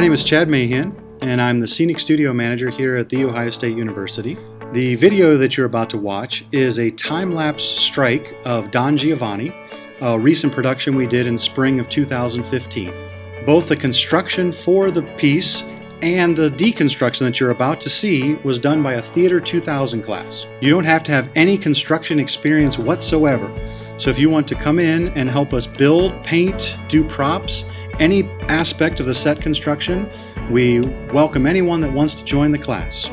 name is Chad Mahan, and I'm the Scenic Studio Manager here at The Ohio State University. The video that you're about to watch is a time-lapse strike of Don Giovanni, a recent production we did in spring of 2015. Both the construction for the piece and the deconstruction that you're about to see was done by a Theater 2000 class. You don't have to have any construction experience whatsoever. So if you want to come in and help us build, paint, do props, any aspect of the set construction, we welcome anyone that wants to join the class.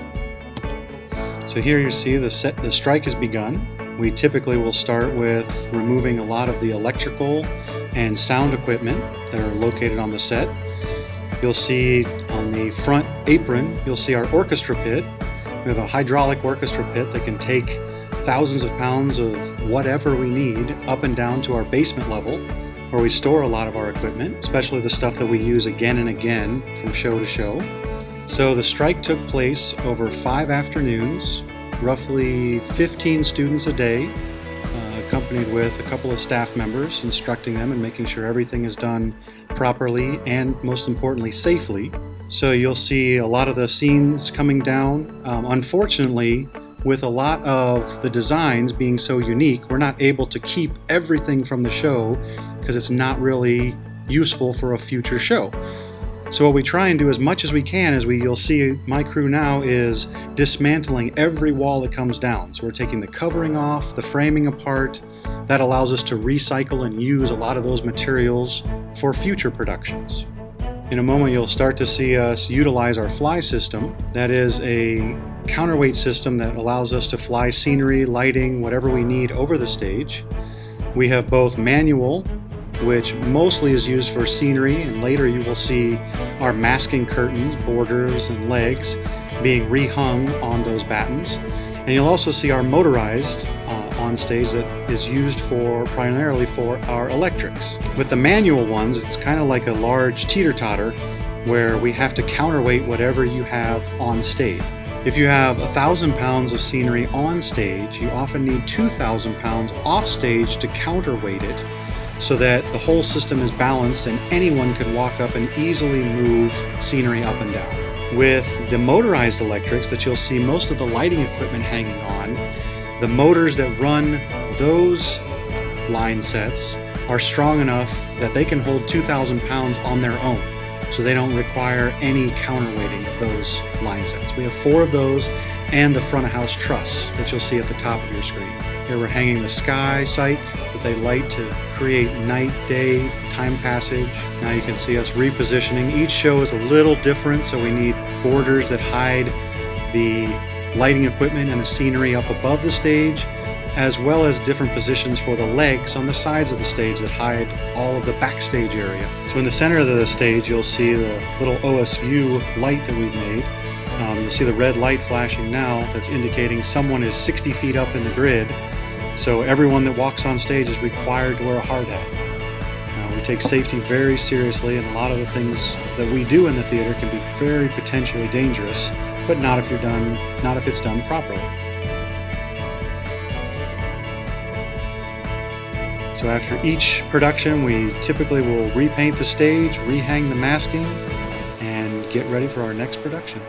So here you see the set, the strike has begun. We typically will start with removing a lot of the electrical and sound equipment that are located on the set. You'll see on the front apron, you'll see our orchestra pit. We have a hydraulic orchestra pit that can take thousands of pounds of whatever we need up and down to our basement level where we store a lot of our equipment, especially the stuff that we use again and again from show to show. So the strike took place over five afternoons, roughly 15 students a day, uh, accompanied with a couple of staff members instructing them and making sure everything is done properly and most importantly safely. So you'll see a lot of the scenes coming down. Um, unfortunately, with a lot of the designs being so unique, we're not able to keep everything from the show because it's not really useful for a future show. So what we try and do as much as we can as we you'll see my crew now is dismantling every wall that comes down. So we're taking the covering off, the framing apart. That allows us to recycle and use a lot of those materials for future productions. In a moment you'll start to see us utilize our fly system. That is a counterweight system that allows us to fly scenery, lighting, whatever we need over the stage. We have both manual which mostly is used for scenery and later you will see our masking curtains, borders, and legs being rehung on those battens. And you'll also see our motorized on stage that is used for primarily for our electrics. With the manual ones, it's kind of like a large teeter-totter where we have to counterweight whatever you have on stage. If you have a thousand pounds of scenery on stage, you often need 2,000 pounds off stage to counterweight it so that the whole system is balanced and anyone can walk up and easily move scenery up and down. With the motorized electrics that you'll see most of the lighting equipment hanging on, the motors that run those line sets are strong enough that they can hold 2,000 pounds on their own. So they don't require any counterweighting of those line sets. We have four of those and the front of house truss that you'll see at the top of your screen. Here we're hanging the sky sight that they light to create night, day, time passage. Now you can see us repositioning. Each show is a little different, so we need borders that hide the lighting equipment and the scenery up above the stage, as well as different positions for the legs on the sides of the stage that hide all of the backstage area. So in the center of the stage, you'll see the little OSU light that we've made. Um, you'll see the red light flashing now that's indicating someone is 60 feet up in the grid so everyone that walks on stage is required to wear a hard hat. Uh, we take safety very seriously and a lot of the things that we do in the theater can be very potentially dangerous, but not if you're done, not if it's done properly. So after each production, we typically will repaint the stage, rehang the masking, and get ready for our next production.